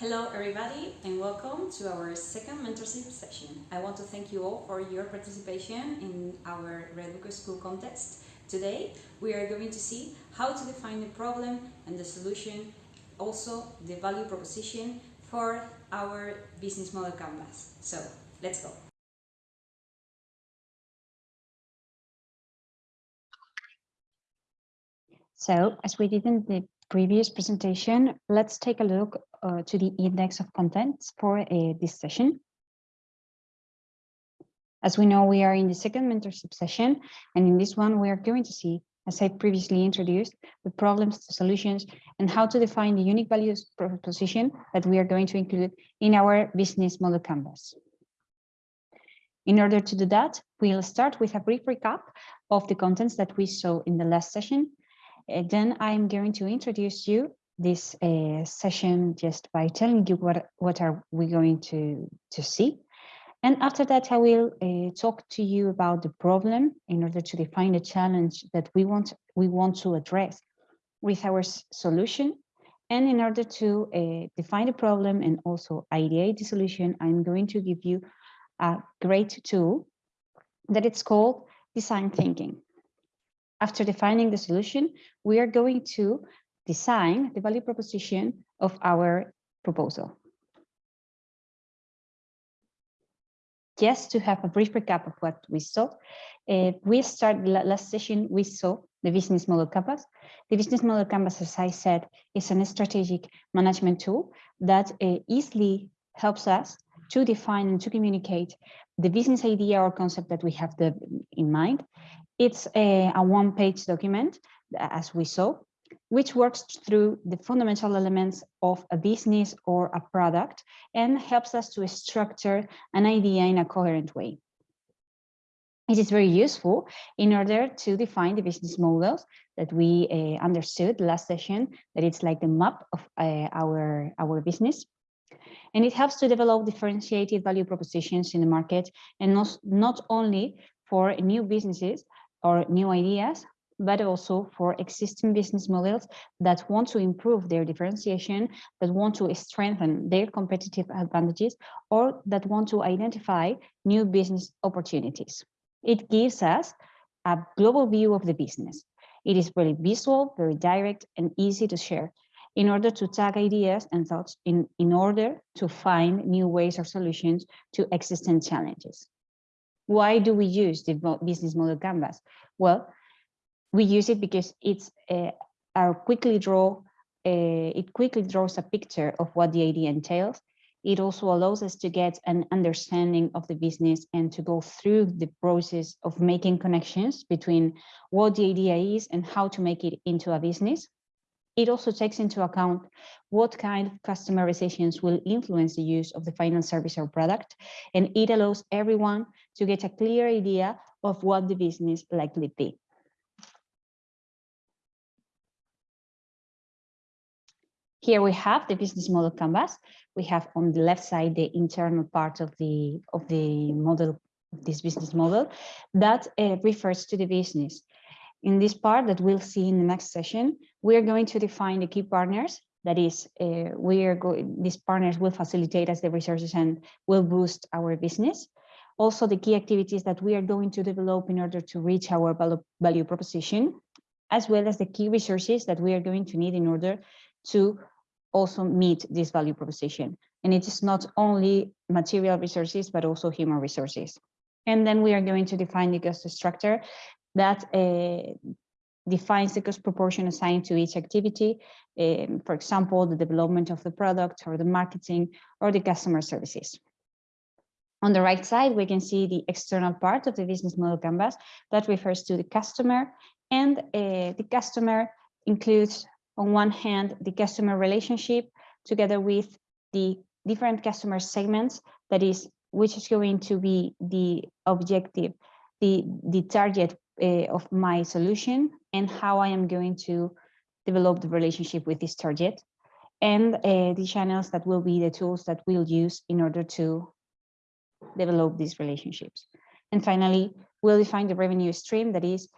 Hello everybody and welcome to our second mentorship session. I want to thank you all for your participation in our Redbook School contest. Today we are going to see how to define the problem and the solution, also the value proposition for our business model canvas. So let's go. So as we did in the previous presentation, let's take a look uh, to the index of contents for uh, this session. As we know, we are in the second mentorship session, and in this one, we are going to see, as I previously introduced, the problems, the solutions, and how to define the unique values proposition that we are going to include in our business model canvas. In order to do that, we'll start with a brief recap of the contents that we saw in the last session. And then I'm going to introduce you this uh, session just by telling you what, what are we going to, to see. And after that, I will uh, talk to you about the problem in order to define the challenge that we want, we want to address with our solution. And in order to uh, define the problem and also ideate the solution, I'm going to give you a great tool that it's called design thinking. After defining the solution, we are going to design the value proposition of our proposal. Just to have a brief recap of what we saw, uh, we started last session, we saw the business model canvas. The business model canvas, as I said, is a strategic management tool that uh, easily helps us to define and to communicate the business idea or concept that we have the, in mind. It's a, a one-page document, as we saw, which works through the fundamental elements of a business or a product and helps us to structure an idea in a coherent way. It is very useful in order to define the business models that we uh, understood last session, that it's like the map of uh, our, our business. And it helps to develop differentiated value propositions in the market and not, not only for new businesses or new ideas, but also for existing business models that want to improve their differentiation, that want to strengthen their competitive advantages, or that want to identify new business opportunities. It gives us a global view of the business. It is very visual, very direct, and easy to share in order to tag ideas and thoughts in, in order to find new ways or solutions to existing challenges. Why do we use the business model canvas? Well, we use it because it's uh, our quickly draw uh, it quickly draws a picture of what the idea entails. It also allows us to get an understanding of the business and to go through the process of making connections between what the idea is and how to make it into a business. It also takes into account what kind of customerizations will influence the use of the final service or product, and it allows everyone to get a clear idea of what the business likely be. Here we have the business model canvas. We have on the left side the internal part of the of the model, this business model that uh, refers to the business. In this part that we'll see in the next session, we are going to define the key partners. That is, uh, we are going. These partners will facilitate us the resources and will boost our business. Also, the key activities that we are going to develop in order to reach our value proposition, as well as the key resources that we are going to need in order to also meet this value proposition. And it is not only material resources, but also human resources. And then we are going to define the cost structure that uh, defines the cost proportion assigned to each activity. Um, for example, the development of the product or the marketing or the customer services. On the right side, we can see the external part of the business model canvas that refers to the customer and uh, the customer includes on one hand, the customer relationship together with the different customer segments, that is, which is going to be the objective, the, the target uh, of my solution and how I am going to develop the relationship with this target and uh, the channels that will be the tools that we'll use in order to develop these relationships. And finally, we'll define the revenue stream that is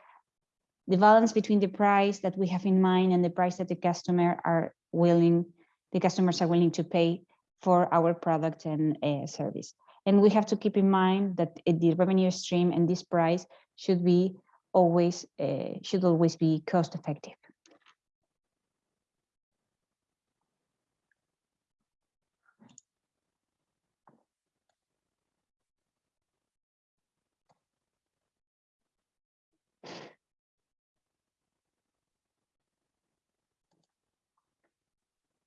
the balance between the price that we have in mind and the price that the customer are willing the customers are willing to pay for our product and uh, service. And we have to keep in mind that uh, the revenue stream and this price should be always uh, should always be cost effective.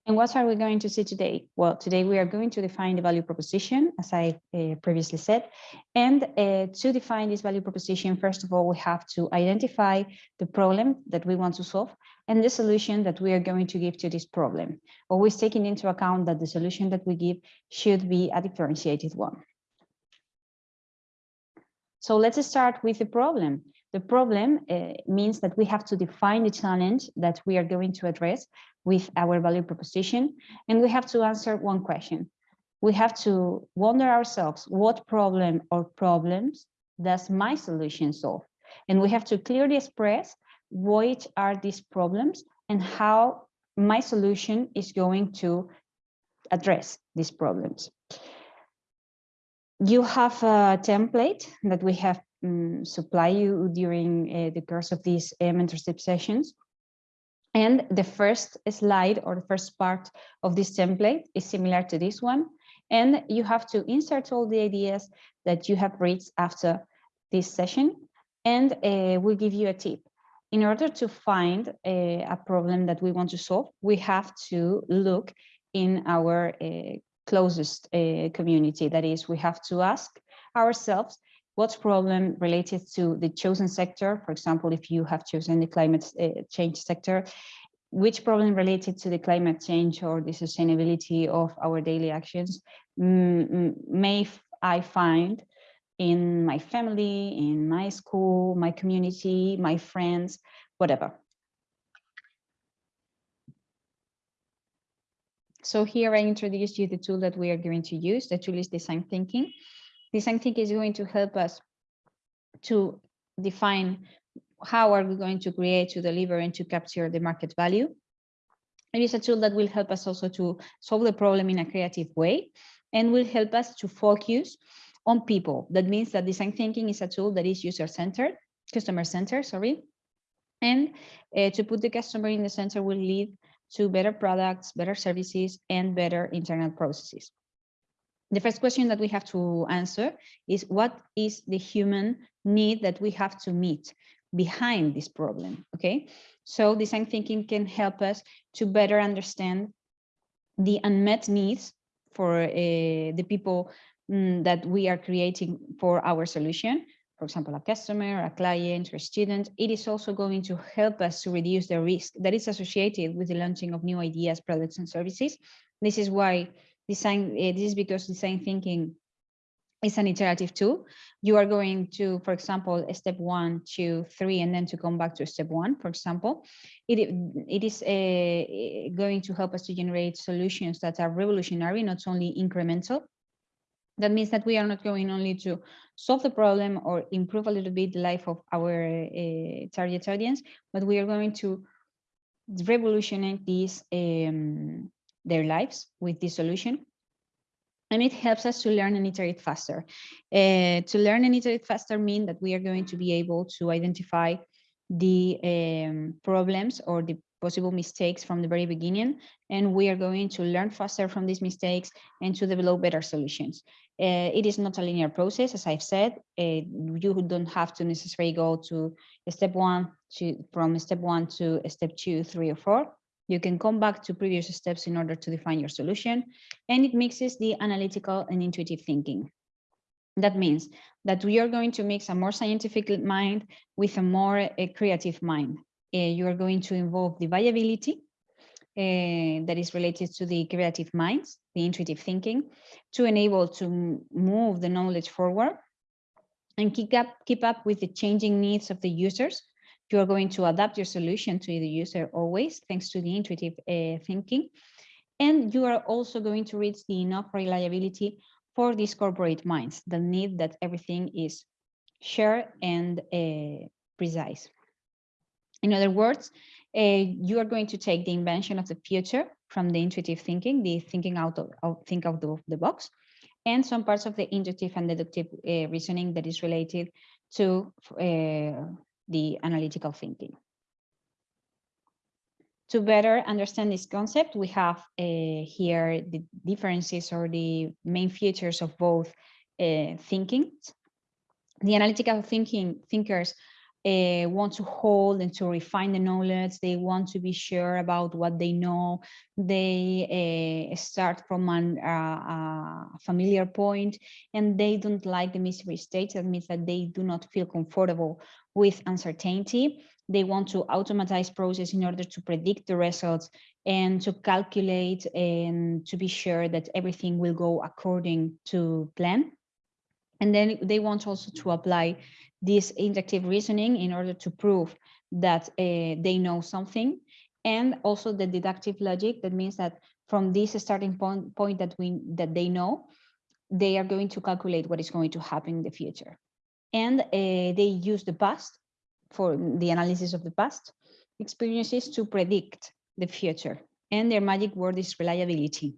And what are we going to see today? Well, today we are going to define the value proposition, as I uh, previously said. And uh, to define this value proposition, first of all, we have to identify the problem that we want to solve and the solution that we are going to give to this problem, always taking into account that the solution that we give should be a differentiated one. So let's start with the problem. The problem uh, means that we have to define the challenge that we are going to address with our value proposition, and we have to answer one question. We have to wonder ourselves, what problem or problems does my solution solve? And we have to clearly express which are these problems and how my solution is going to address these problems. You have a template that we have um, supply you during uh, the course of these uh, mentorship sessions. And the first slide or the first part of this template is similar to this one. And you have to insert all the ideas that you have reached after this session. And uh, we'll give you a tip. In order to find a, a, problem that we want to solve, we have to look in our uh, closest uh, community. That is, we have to ask ourselves what's problem related to the chosen sector? For example, if you have chosen the climate uh, change sector, which problem related to the climate change or the sustainability of our daily actions may I find in my family, in my school, my community, my friends, whatever. So here I introduce you the tool that we are going to use. The tool is design thinking. Design thinking is going to help us to define how are we going to create, to deliver, and to capture the market value. It is a tool that will help us also to solve the problem in a creative way and will help us to focus on people. That means that design thinking is a tool that is user-centered, customer-centered, sorry. And uh, to put the customer in the center will lead to better products, better services, and better internal processes the first question that we have to answer is what is the human need that we have to meet behind this problem okay? So design thinking can help us to better understand the unmet needs for uh, the people mm, that we are creating for our solution. For example a customer a client or a student. It is also going to help us to reduce the risk that is associated with the launching of new ideas products and services. This is why design, uh, this is because design thinking is an iterative tool. You are going to, for example, step one, two, three, and then to come back to step one, for example. It, it is uh, going to help us to generate solutions that are revolutionary, not only incremental. That means that we are not going only to solve the problem or improve a little bit the life of our uh, target audience, but we are going to revolutionize this um, their lives with this solution. And it helps us to learn and iterate faster. Uh, to learn and iterate faster mean that we are going to be able to identify the um, problems or the possible mistakes from the very beginning, and we are going to learn faster from these mistakes and to develop better solutions. Uh, it is not a linear process, as I've said. Uh, you don't have to necessarily go to step one to from step one to step two, three, or four. You can come back to previous steps in order to define your solution, and it mixes the analytical and intuitive thinking. That means that we are going to mix a more scientific mind with a more uh, creative mind. Uh, you are going to involve the viability uh, that is related to the creative minds, the intuitive thinking, to enable to move the knowledge forward and keep up, keep up with the changing needs of the users you are going to adapt your solution to the user always, thanks to the intuitive uh, thinking. And you are also going to reach the enough reliability for these corporate minds that need that everything is shared and uh, precise. In other words, uh, you are going to take the invention of the future from the intuitive thinking, the thinking out of, think out of the box, and some parts of the inductive and deductive uh, reasoning that is related to the analytical thinking. To better understand this concept, we have uh, here the differences or the main features of both uh, thinking. The analytical thinking thinkers uh, want to hold and to refine the knowledge. They want to be sure about what they know. They uh, start from uh, a familiar point and they don't like the mystery state. That means that they do not feel comfortable with uncertainty. They want to automatize process in order to predict the results and to calculate and to be sure that everything will go according to plan. And then they want also to apply this inductive reasoning in order to prove that uh, they know something and also the deductive logic that means that from this starting point, point that we that they know they are going to calculate what is going to happen in the future. And uh, they use the past for the analysis of the past experiences to predict the future and their magic word is reliability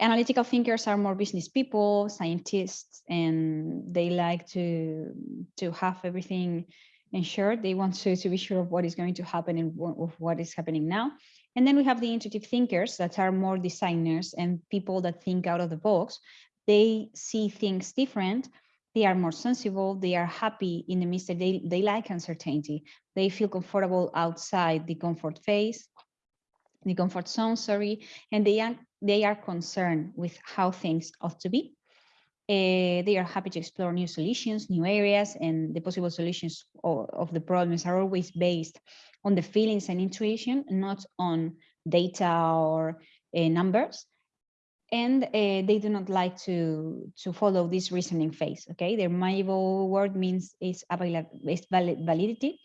analytical thinkers are more business people, scientists, and they like to to have everything ensured. They want to, to be sure of what is going to happen and of what is happening now. And then we have the intuitive thinkers that are more designers and people that think out of the box. They see things different. They are more sensible. They are happy in the midst they, they like uncertainty. They feel comfortable outside the comfort phase the comfort zone, sorry, and they are, they are concerned with how things ought to be. Uh, they are happy to explore new solutions, new areas, and the possible solutions of, of the problems are always based on the feelings and intuition, not on data or uh, numbers. And uh, they do not like to, to follow this reasoning phase, okay? Their malleable word means is, is validity.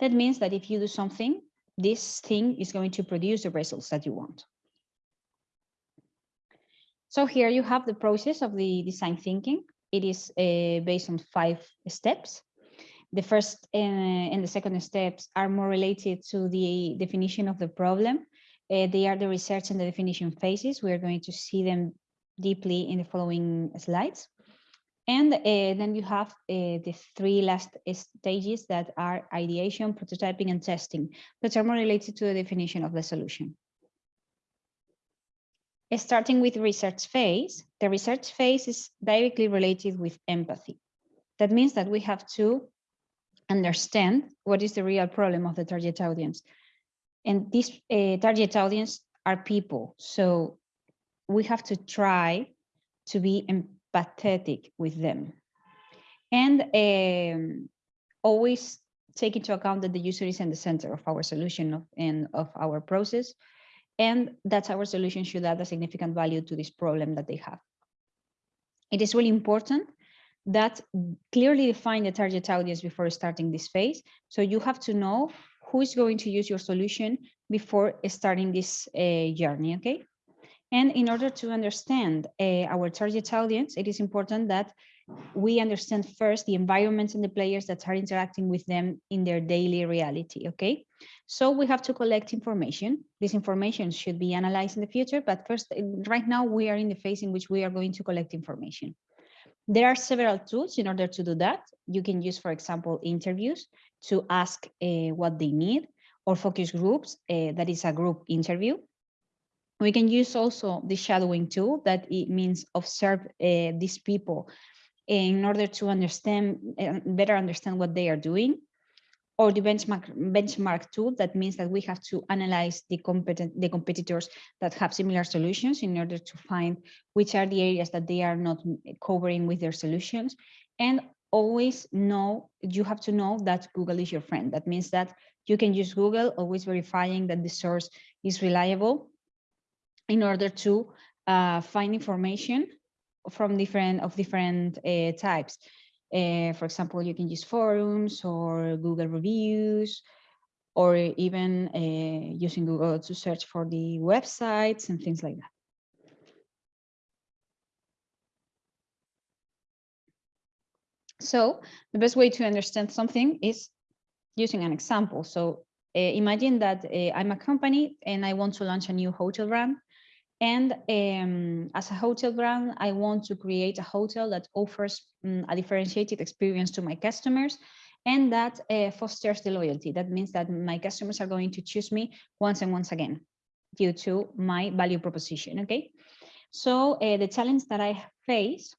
That means that if you do something, this thing is going to produce the results that you want. So here you have the process of the design thinking. It is uh, based on five steps. The first uh, and the second steps are more related to the definition of the problem. Uh, they are the research and the definition phases. We are going to see them deeply in the following slides. And uh, then you have uh, the three last stages that are ideation, prototyping, and testing, which are more related to the definition of the solution. Starting with research phase, the research phase is directly related with empathy. That means that we have to understand what is the real problem of the target audience. And this uh, target audience are people. So we have to try to be pathetic with them. And um, always take into account that the user is in the center of our solution of, and of our process, and that our solution should add a significant value to this problem that they have. It is really important that clearly define the target audience before starting this phase. So you have to know who is going to use your solution before starting this uh, journey, okay? And in order to understand uh, our target audience, it is important that we understand first the environments and the players that are interacting with them in their daily reality, okay? So we have to collect information. This information should be analyzed in the future, but first, right now we are in the phase in which we are going to collect information. There are several tools in order to do that. You can use, for example, interviews to ask uh, what they need or focus groups, uh, that is a group interview. We can use also the shadowing tool that it means observe uh, these people in order to understand uh, better understand what they are doing. Or the benchmark benchmark tool that means that we have to analyze the competent the competitors that have similar solutions in order to find which are the areas that they are not covering with their solutions. And always know you have to know that google is your friend. That means that you can use google always verifying that the source is reliable in order to uh, find information from different of different uh, types. Uh, for example, you can use forums or Google reviews, or even uh, using Google to search for the websites and things like that. So the best way to understand something is using an example. So uh, imagine that uh, I'm a company and I want to launch a new hotel brand. And um, as a hotel brand, I want to create a hotel that offers um, a differentiated experience to my customers and that uh, fosters the loyalty. That means that my customers are going to choose me once and once again due to my value proposition, okay? So uh, the challenge that I face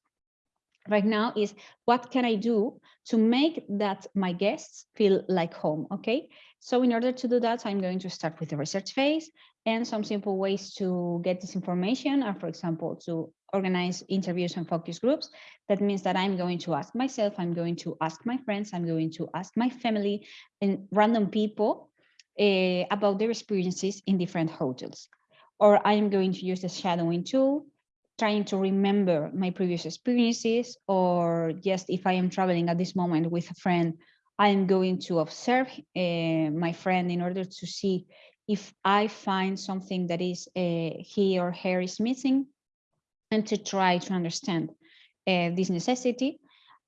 right now is what can I do to make that my guests feel like home, okay? So in order to do that, I'm going to start with the research phase and some simple ways to get this information are, for example, to organize interviews and focus groups. That means that I'm going to ask myself, I'm going to ask my friends, I'm going to ask my family and random people uh, about their experiences in different hotels. Or I'm going to use the shadowing tool trying to remember my previous experiences or just if I am traveling at this moment with a friend, I'm going to observe uh, my friend in order to see if I find something that is uh, he or her is missing and to try to understand uh, this necessity.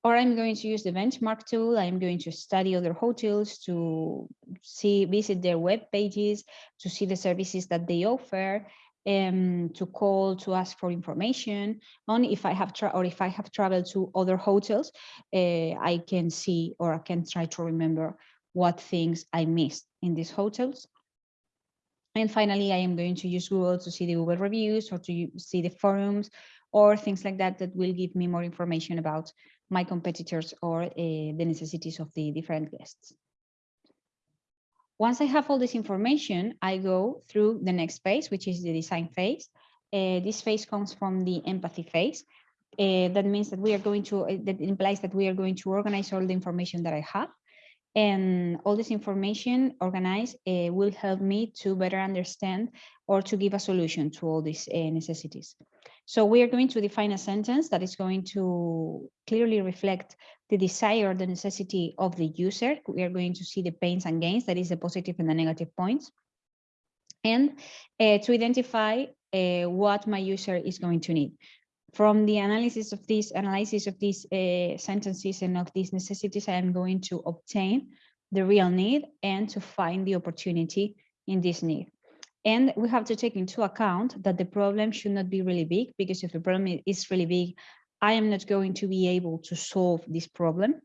Or I'm going to use the benchmark tool. I'm going to study other hotels to see, visit their web pages, to see the services that they offer, um, to call to ask for information on if I have or if I have traveled to other hotels, uh, I can see or I can try to remember what things I missed in these hotels. And finally, I am going to use Google to see the Google reviews or to see the forums or things like that that will give me more information about my competitors or uh, the necessities of the different guests. Once I have all this information, I go through the next phase, which is the design phase. Uh, this phase comes from the empathy phase. Uh, that means that we are going to, that implies that we are going to organize all the information that I have. And all this information organized uh, will help me to better understand or to give a solution to all these uh, necessities. So we are going to define a sentence that is going to clearly reflect the desire, the necessity of the user. We are going to see the pains and gains, that is the positive and the negative points. And uh, to identify uh, what my user is going to need. From the analysis of these analysis of these uh, sentences and of these necessities, I am going to obtain the real need and to find the opportunity in this need. And we have to take into account that the problem should not be really big because if the problem is really big, I am not going to be able to solve this problem.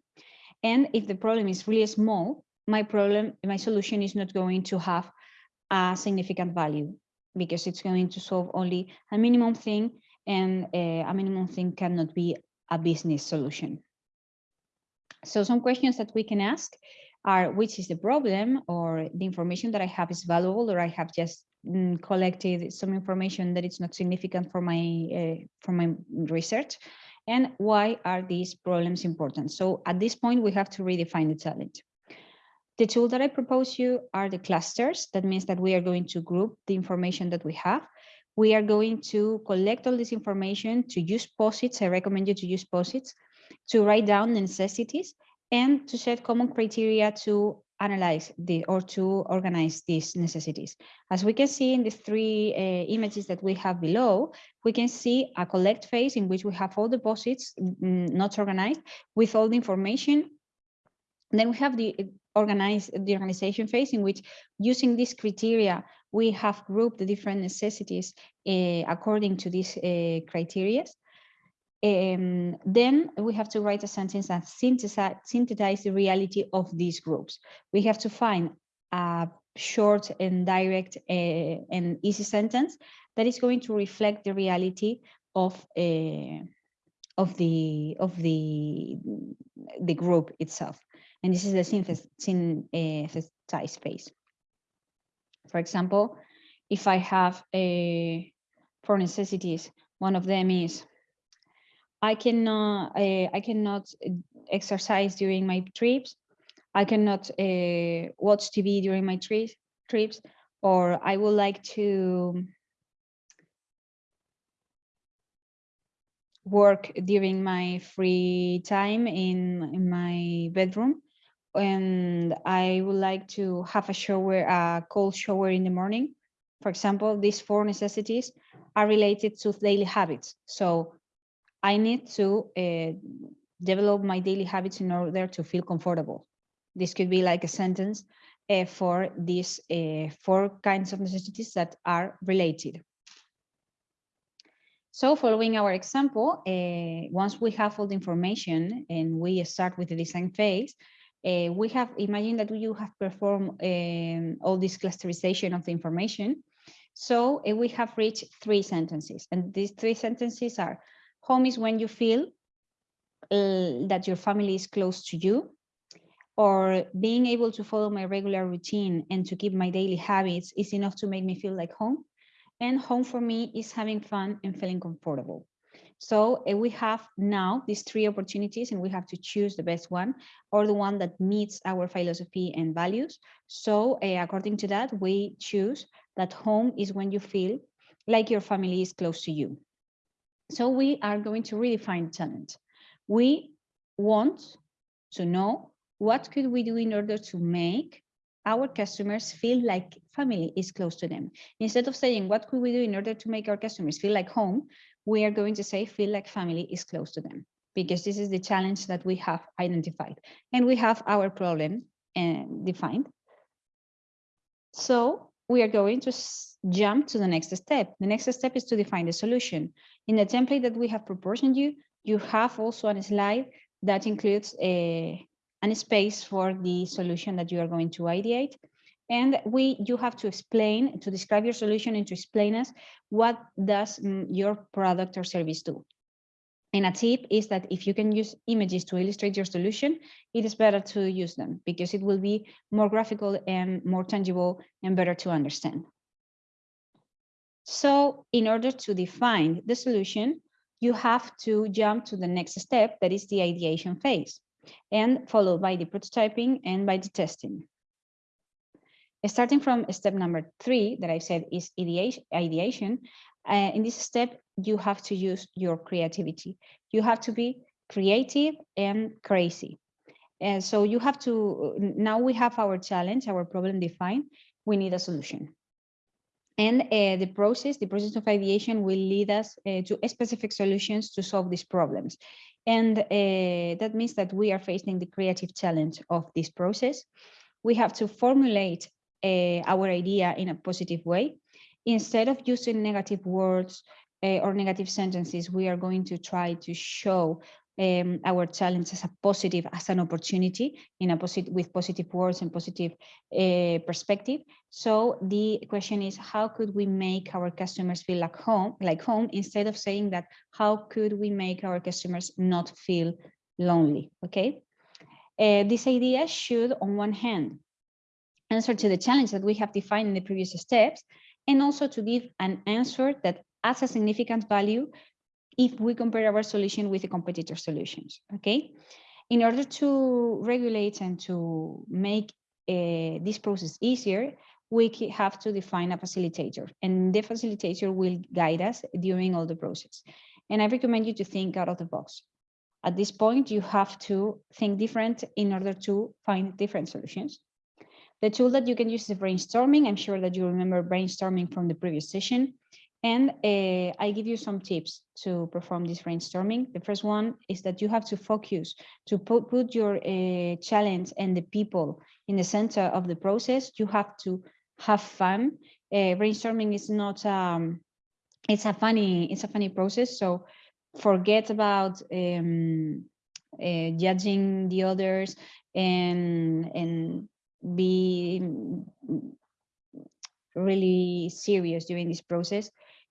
And if the problem is really small, my problem, my solution is not going to have a significant value because it's going to solve only a minimum thing and uh, a minimum thing cannot be a business solution. So some questions that we can ask are which is the problem or the information that I have is valuable or I have just mm, collected some information that is not significant for my uh, for my research and why are these problems important? So at this point, we have to redefine the challenge. The tool that I propose you are the clusters. That means that we are going to group the information that we have. We are going to collect all this information to use post-its. I recommend you to use post-its to write down the necessities and to set common criteria to analyze the or to organize these necessities. As we can see in the three uh, images that we have below, we can see a collect phase in which we have all deposits mm, not organized with all the information. Then we have the organize the organization phase in which using these criteria, we have grouped the different necessities uh, according to these uh, criteria. Um, then we have to write a sentence that synthesize, synthesize the reality of these groups. We have to find a short and direct uh, and easy sentence that is going to reflect the reality of uh, of the of the the group itself. And this is the synthesis, synthesize phase. For example, if I have a four necessities, one of them is I cannot uh, I cannot exercise during my trips. I cannot uh, watch TV during my tri trips, or I would like to work during my free time in, in my bedroom. And I would like to have a shower, a cold shower in the morning. For example, these four necessities are related to daily habits. So I need to uh, develop my daily habits in order to feel comfortable. This could be like a sentence uh, for these uh, four kinds of necessities that are related. So following our example, uh, once we have all the information and we start with the design phase, uh, we have imagined that you have performed um, all this clusterization of the information. So uh, we have reached three sentences and these three sentences are home is when you feel uh, that your family is close to you or being able to follow my regular routine and to keep my daily habits is enough to make me feel like home. And home for me is having fun and feeling comfortable. So uh, we have now these three opportunities and we have to choose the best one or the one that meets our philosophy and values. So uh, according to that, we choose that home is when you feel like your family is close to you. So we are going to redefine talent. We want to know what could we do in order to make our customers feel like family is close to them. Instead of saying, what could we do in order to make our customers feel like home, we are going to say, feel like family is close to them, because this is the challenge that we have identified. And we have our problem uh, defined. So we are going to jump to the next step. The next step is to define the solution. In the template that we have proportioned you, you have also a slide that includes a, and space for the solution that you are going to ideate. And we, you have to explain, to describe your solution and to explain us what does mm, your product or service do. And a tip is that if you can use images to illustrate your solution, it is better to use them because it will be more graphical and more tangible and better to understand. So in order to define the solution, you have to jump to the next step, that is the ideation phase and followed by the prototyping and by the testing. Starting from step number three that I said is ideation, uh, in this step, you have to use your creativity. You have to be creative and crazy. And so you have to, now we have our challenge, our problem defined, we need a solution. And uh, the process, the process of ideation will lead us uh, to specific solutions to solve these problems. And uh, that means that we are facing the creative challenge of this process. We have to formulate uh, our idea in a positive way. Instead of using negative words uh, or negative sentences, we are going to try to show um, our challenge as a positive, as an opportunity in a positive, with positive words and positive uh, perspective. So the question is, how could we make our customers feel like home, like home, instead of saying that, how could we make our customers not feel lonely? Okay. Uh, this idea should, on one hand, answer to the challenge that we have defined in the previous steps, and also to give an answer that adds a significant value if we compare our solution with the competitor solutions, okay? In order to regulate and to make uh, this process easier, we have to define a facilitator and the facilitator will guide us during all the process. And I recommend you to think out of the box. At this point, you have to think different in order to find different solutions. The tool that you can use is brainstorming. I'm sure that you remember brainstorming from the previous session. And uh, I give you some tips to perform this brainstorming. The first one is that you have to focus to put, put your uh, challenge and the people in the center of the process. You have to have fun. Uh, brainstorming is not, um, it's a funny, it's a funny process. So forget about um, uh, judging the others and, and be really serious during this process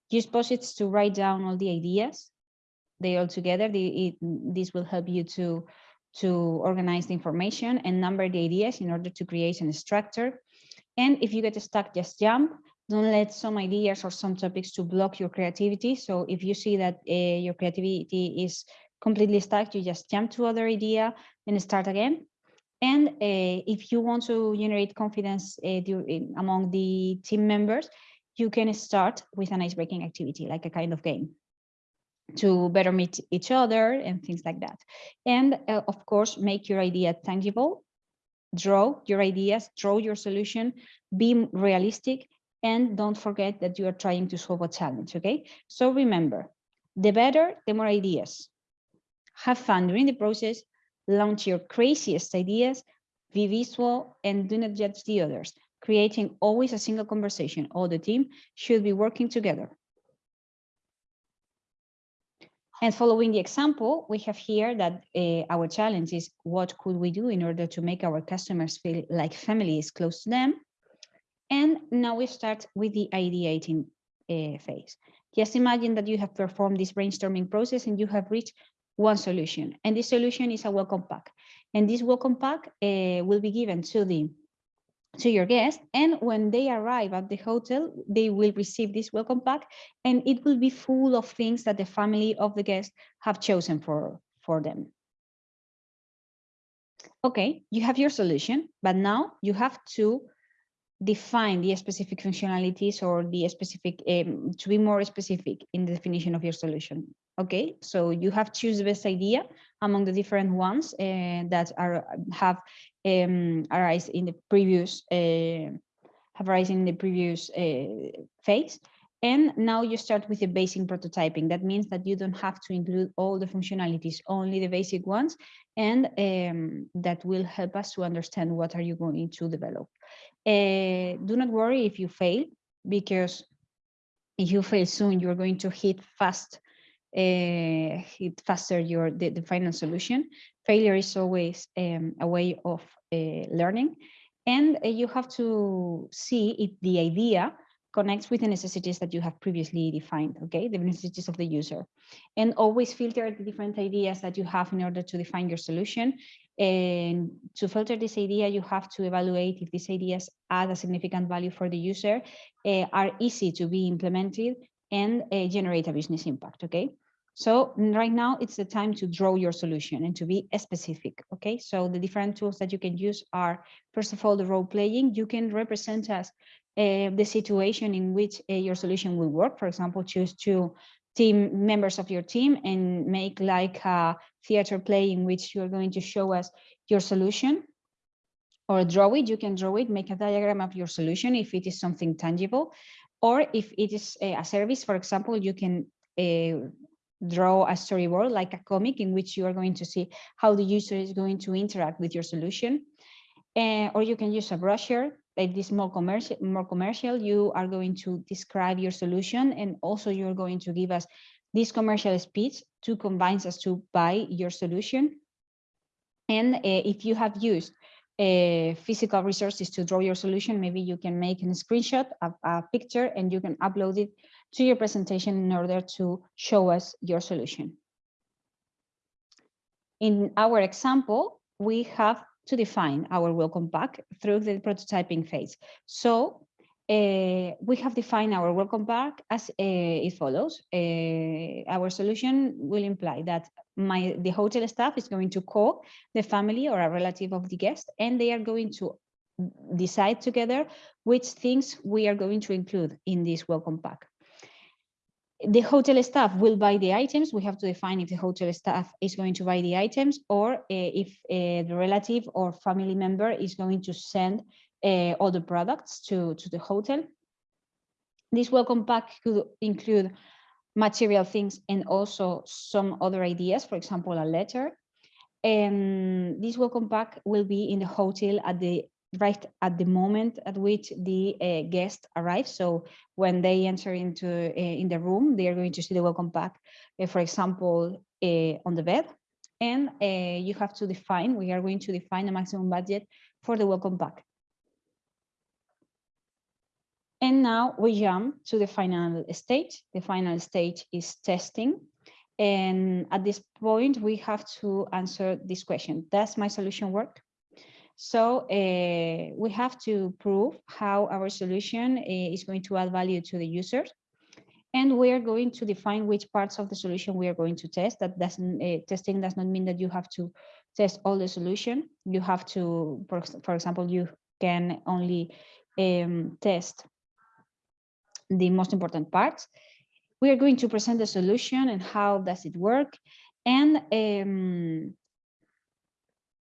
Use post-its to write down all the ideas. They all together, the, it, this will help you to, to organize the information and number the ideas in order to create a structure. And if you get stuck, just jump. Don't let some ideas or some topics to block your creativity. So if you see that uh, your creativity is completely stuck, you just jump to other idea and start again. And uh, if you want to generate confidence uh, among the team members, you can start with an ice-breaking activity, like a kind of game to better meet each other and things like that. And uh, of course, make your idea tangible, draw your ideas, draw your solution, be realistic, and don't forget that you are trying to solve a challenge, okay? So remember, the better, the more ideas. Have fun during the process, launch your craziest ideas, be visual, and do not judge the others, creating always a single conversation. All the team should be working together. And following the example, we have here that uh, our challenge is what could we do in order to make our customers feel like family is close to them? And now we start with the ideating uh, phase. Just imagine that you have performed this brainstorming process and you have reached one solution. And this solution is a welcome pack. And this welcome pack uh, will be given to the to your guest and when they arrive at the hotel they will receive this welcome pack and it will be full of things that the family of the guest have chosen for for them okay you have your solution but now you have to define the specific functionalities or the specific um, to be more specific in the definition of your solution okay so you have choose the best idea among the different ones uh, that are have um, arise in the previous uh, have arisen in the previous uh, phase. And now you start with the basic prototyping. That means that you don't have to include all the functionalities only the basic ones and um, that will help us to understand what are you going to develop. Uh, do not worry if you fail because if you fail soon you're going to hit fast uh, hit faster your the, the final solution. Failure is always um, a way of uh, learning. And uh, you have to see if the idea connects with the necessities that you have previously defined, okay, the necessities of the user. And always filter the different ideas that you have in order to define your solution. And to filter this idea, you have to evaluate if these ideas add a significant value for the user, uh, are easy to be implemented, and uh, generate a business impact, okay? So right now it's the time to draw your solution and to be specific. Okay, so the different tools that you can use are, first of all, the role playing. You can represent us uh, the situation in which uh, your solution will work. For example, choose two team members of your team and make like a theater play in which you're going to show us your solution or draw it. You can draw it, make a diagram of your solution if it is something tangible. Or if it is a, a service, for example, you can uh, draw a storyboard like a comic in which you are going to see how the user is going to interact with your solution. Uh, or you can use a brochure like this more commercial more commercial you are going to describe your solution and also you're going to give us this commercial speech to convince us to buy your solution and uh, if you have used uh, physical resources to draw your solution maybe you can make a screenshot of a picture and you can upload it to your presentation in order to show us your solution. In our example, we have to define our welcome pack through the prototyping phase. So uh, we have defined our welcome pack as uh, it follows. Uh, our solution will imply that my the hotel staff is going to call the family or a relative of the guest, and they are going to decide together which things we are going to include in this welcome pack the hotel staff will buy the items. We have to define if the hotel staff is going to buy the items or uh, if uh, the relative or family member is going to send uh, all the products to, to the hotel. This welcome pack could include material things and also some other ideas, for example, a letter. And this welcome pack will be in the hotel at the right at the moment at which the uh, guest arrives. So when they enter into uh, in the room, they are going to see the welcome pack, uh, for example, uh, on the bed. And uh, you have to define, we are going to define a maximum budget for the welcome pack. And now we jump to the final stage. The final stage is testing. And at this point, we have to answer this question. Does my solution work? So uh, we have to prove how our solution uh, is going to add value to the users. And we are going to define which parts of the solution we are going to test. That doesn't uh, testing does not mean that you have to test all the solution. You have to, for, for example, you can only um, test the most important parts. We are going to present the solution and how does it work. And um,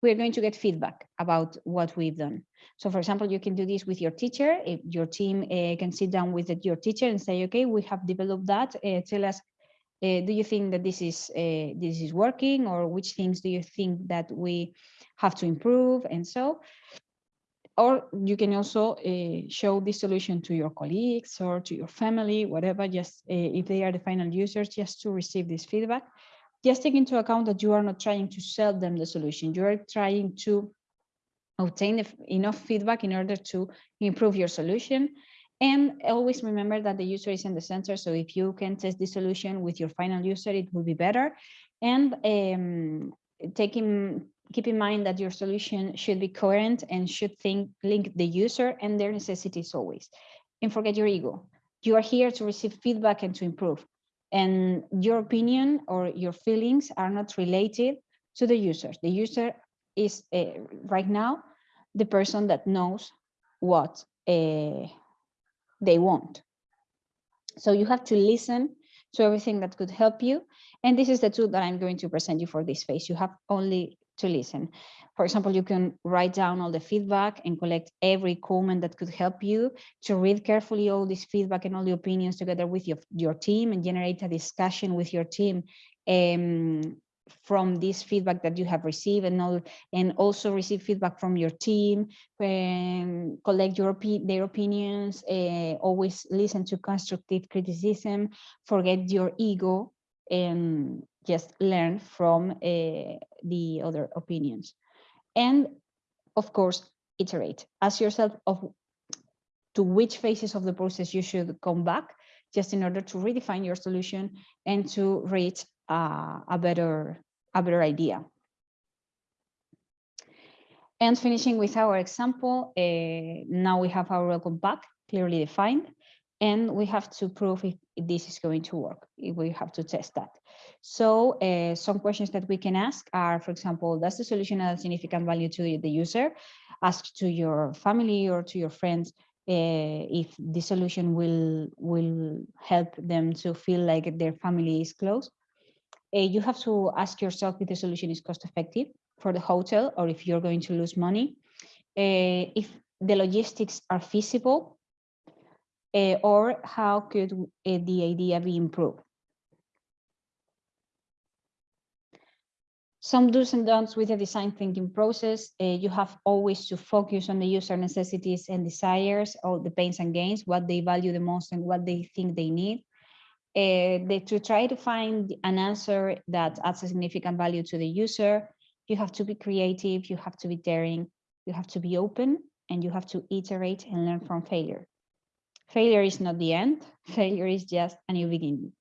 we're going to get feedback about what we've done. So for example, you can do this with your teacher. If your team uh, can sit down with your teacher and say, okay, we have developed that, uh, tell us uh, do you think that this is uh, this is working or which things do you think that we have to improve and so or you can also uh, show this solution to your colleagues or to your family whatever just uh, if they are the final users just to receive this feedback just take into account that you are not trying to sell them the solution you are trying to obtain enough feedback in order to improve your solution and always remember that the user is in the center. So if you can test the solution with your final user, it will be better. And um, take in, keep in mind that your solution should be coherent and should think link the user and their necessities always. And forget your ego. You are here to receive feedback and to improve. And your opinion or your feelings are not related to the user. The user is uh, right now the person that knows what uh, they want. So you have to listen to everything that could help you. And this is the tool that I'm going to present you for this phase. You have only to listen. For example, you can write down all the feedback and collect every comment that could help you to read carefully all this feedback and all the opinions together with your, your team and generate a discussion with your team um, from this feedback that you have received and, all, and also receive feedback from your team, um, collect your their opinions, uh, always listen to constructive criticism, forget your ego, and just learn from uh, the other opinions. And of course, iterate. Ask yourself of to which phases of the process you should come back just in order to redefine your solution and to reach uh, a better a better idea. And finishing with our example, uh, now we have our welcome back clearly defined, and we have to prove if, this is going to work. We have to test that. So uh, some questions that we can ask are, for example, does the solution add significant value to the user? Ask to your family or to your friends uh, if the solution will will help them to feel like their family is close uh, you have to ask yourself if the solution is cost effective for the hotel or if you're going to lose money, uh, if the logistics are feasible, uh, or how could the idea be improved. Some do's and don'ts with the design thinking process. Uh, you have always to focus on the user necessities and desires, all the pains and gains, what they value the most and what they think they need uh, the, to try to find an answer that adds a significant value to the user, you have to be creative, you have to be daring, you have to be open, and you have to iterate and learn from failure. Failure is not the end, failure is just a new beginning.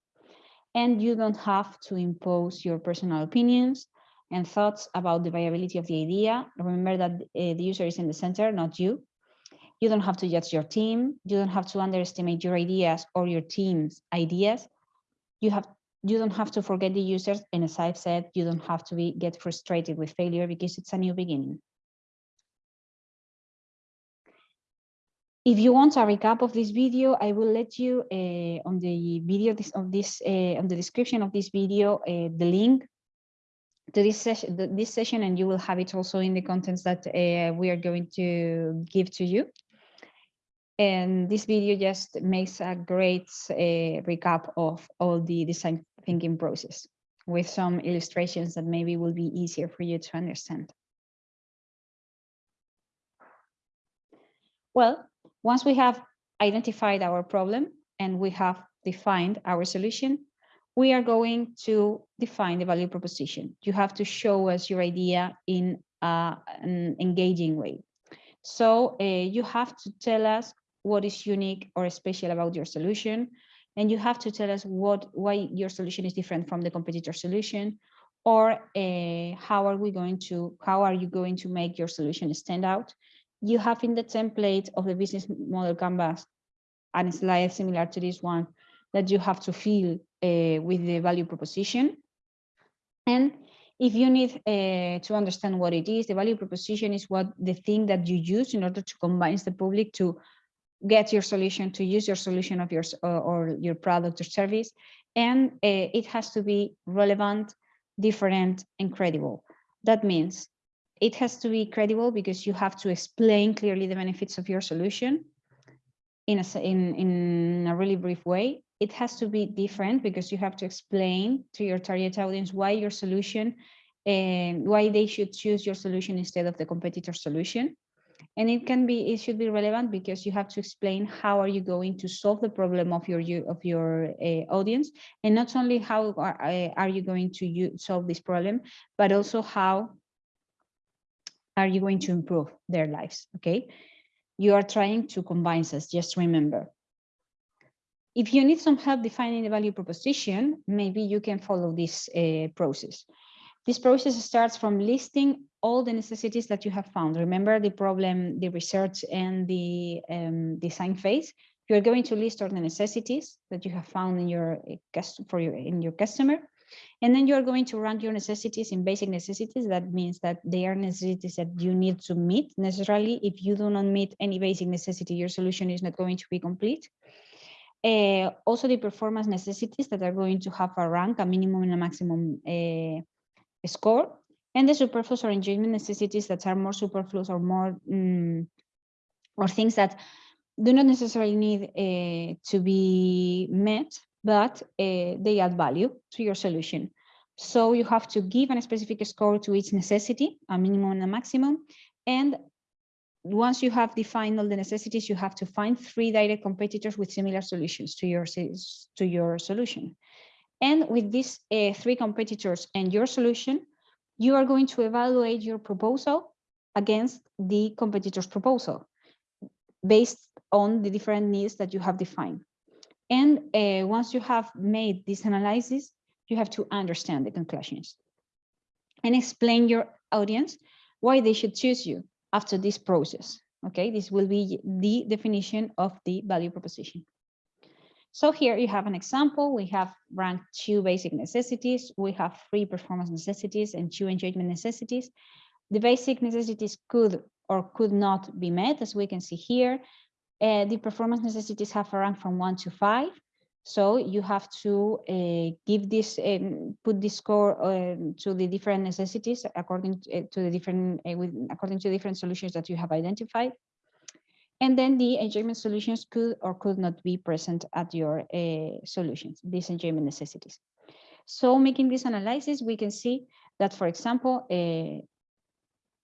And you don't have to impose your personal opinions and thoughts about the viability of the idea. Remember that uh, the user is in the center, not you. You don't have to judge your team. You don't have to underestimate your ideas or your team's ideas. You have you don't have to forget the users. And as I've said, you don't have to be get frustrated with failure because it's a new beginning. If you want a recap of this video, I will let you uh, on the video this, of this uh, on the description of this video uh, the link to this session this session and you will have it also in the contents that uh, we are going to give to you and this video just makes a great uh, recap of all the design thinking process with some illustrations that maybe will be easier for you to understand. Well, once we have identified our problem and we have defined our solution, we are going to define the value proposition. You have to show us your idea in uh, an engaging way. So uh, you have to tell us what is unique or special about your solution. And you have to tell us what why your solution is different from the competitor solution or uh, how are we going to how are you going to make your solution stand out you have in the template of the business model canvas and slide similar to this one that you have to fill uh, with the value proposition and if you need uh, to understand what it is the value proposition is what the thing that you use in order to convince the public to get your solution, to use your solution of yours uh, or your product or service. And uh, it has to be relevant, different, and credible. That means it has to be credible because you have to explain clearly the benefits of your solution in a, in, in a really brief way. It has to be different because you have to explain to your target audience why your solution and why they should choose your solution instead of the competitor solution. And it can be, it should be relevant because you have to explain how are you going to solve the problem of your of your uh, audience, and not only how are, uh, are you going to solve this problem, but also how are you going to improve their lives, okay? You are trying to combine us, just remember. If you need some help defining the value proposition, maybe you can follow this uh, process. This process starts from listing all the necessities that you have found. Remember the problem, the research and the um, design phase. You're going to list all the necessities that you have found in your for your in your customer. And then you're going to rank your necessities in basic necessities. That means that they are necessities that you need to meet necessarily. If you do not meet any basic necessity, your solution is not going to be complete. Uh, also the performance necessities that are going to have a rank, a minimum and a maximum uh, score, and the superfluous or enjoyment necessities that are more superfluous or more, um, or things that do not necessarily need uh, to be met, but they add value to your solution. So you have to give a specific score to each necessity, a minimum and a maximum. And once you have defined all the necessities, you have to find three direct competitors with similar solutions to your, to your solution. And with these uh, three competitors and your solution, you are going to evaluate your proposal against the competitor's proposal based on the different needs that you have defined. And uh, once you have made this analysis, you have to understand the conclusions and explain your audience why they should choose you after this process. Okay, this will be the definition of the value proposition. So here you have an example. We have ranked two basic necessities. We have three performance necessities and two engagement necessities. The basic necessities could or could not be met, as we can see here. Uh, the performance necessities have a rank from one to five. So you have to uh, give this, um, put this score to the different necessities according to, uh, to the different, uh, with, according to different solutions that you have identified. And then the enjoyment solutions could or could not be present at your uh, solutions, these enjoyment necessities. So making this analysis, we can see that, for example,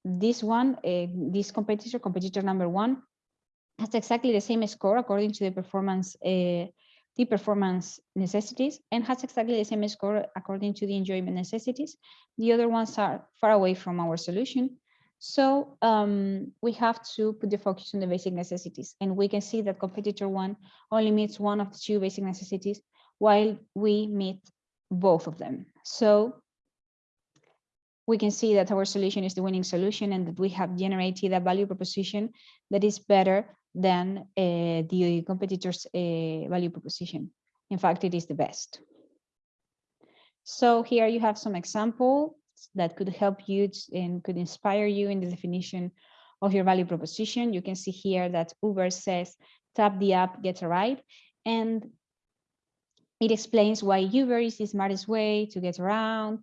this one, this competitor, competitor number one, has exactly the same score according to the performance the performance necessities and has exactly the same score according to the enjoyment necessities. The other ones are far away from our solution. So um, we have to put the focus on the basic necessities and we can see that competitor one only meets one of the two basic necessities while we meet both of them. So we can see that our solution is the winning solution and that we have generated a value proposition that is better than uh, the competitor's uh, value proposition. In fact, it is the best. So here you have some examples that could help you and could inspire you in the definition of your value proposition. You can see here that Uber says, tap the app, get a ride. And it explains why Uber is the smartest way to get around.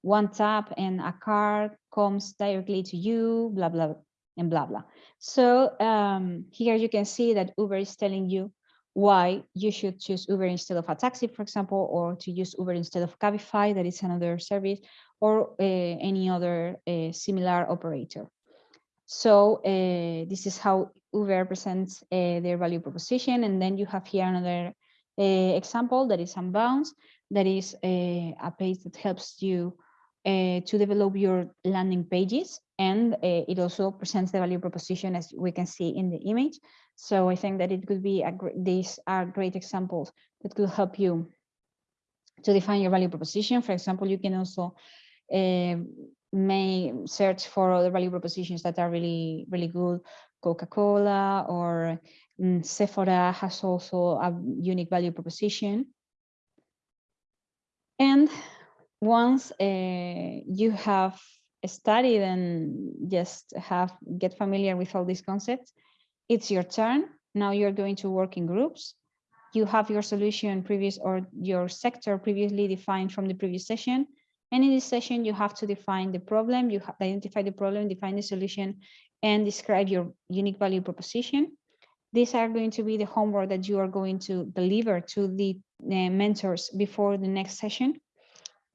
One tap and a car comes directly to you, blah, blah, and blah, blah. So um, here you can see that Uber is telling you why you should choose Uber instead of a taxi, for example, or to use Uber instead of Cabify, that is another service, or uh, any other uh, similar operator. So uh, this is how Uber presents uh, their value proposition. And then you have here another uh, example that is Unbounce, that is uh, a page that helps you to develop your landing pages and uh, it also presents the value proposition as we can see in the image. So I think that it could be, a these are great examples that could help you to define your value proposition. For example, you can also uh, may search for other value propositions that are really, really good. Coca-Cola or um, Sephora has also a unique value proposition. And once uh, you have studied and just have get familiar with all these concepts, it's your turn. Now you're going to work in groups. You have your solution previous or your sector previously defined from the previous session. And in this session, you have to define the problem, you identify the problem, define the solution, and describe your unique value proposition. these are going to be the homework that you are going to deliver to the mentors before the next session.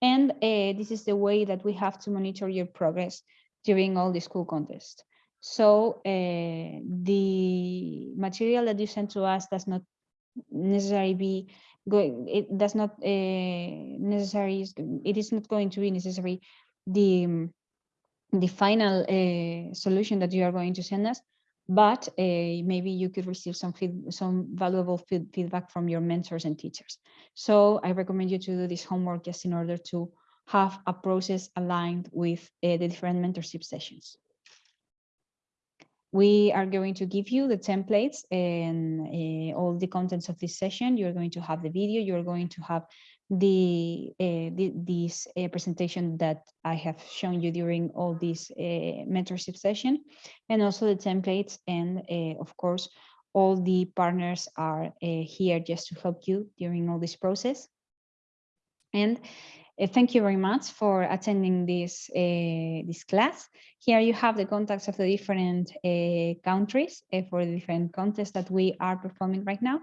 And uh, this is the way that we have to monitor your progress during all the school contests. So uh, the material that you send to us does not necessarily be going, it does not uh, necessary, it is not going to be necessary the, the final uh, solution that you are going to send us, but uh, maybe you could receive some feed, some valuable feed, feedback from your mentors and teachers. So I recommend you to do this homework just in order to have a process aligned with uh, the different mentorship sessions. We are going to give you the templates and uh, all the contents of this session. You're going to have the video, you're going to have the, uh, the this uh, presentation that I have shown you during all this uh, mentorship session, and also the templates. And of course, all the partners are here just to help you during all this process. And thank you very much for attending this uh, this class. Here you have the contacts of the different uh, countries uh, for the different contests that we are performing right now.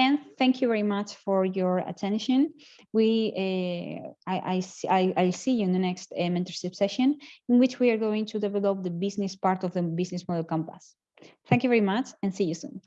And thank you very much for your attention. We, uh, I, I, see, I, I'll see you in the next uh, mentorship session in which we are going to develop the business part of the business model canvas. Thank you very much and see you soon.